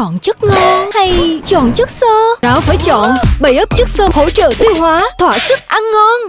chọn chất ngon hay chọn chất xơ? Đó phải chọn bảy ấp chất xơ hỗ trợ tiêu hóa, thỏa sức ăn ngon.